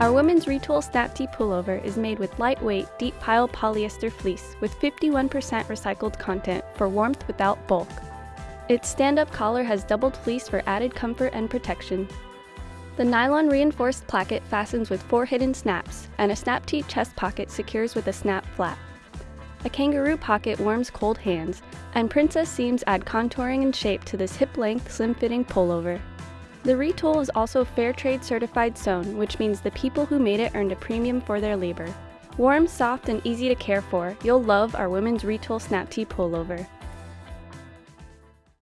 Our women's Re-Tool Snap-T pullover is made with lightweight, deep pile polyester fleece with 51% recycled content for warmth without bulk. Its stand-up collar has doubled fleece for added comfort and protection. The nylon reinforced placket fastens with four hidden snaps, and a Snap-T chest pocket secures with a snap flap. A kangaroo pocket warms cold hands, and princess seams add contouring and shape to this hip-length, slim-fitting pullover. The Re-Tool is also Fair Trade certified sewn, which means the people who made it earned a premium for their labor. Warm, soft, and easy to care for, you'll love our women's Re-Tool Snap-T pullover.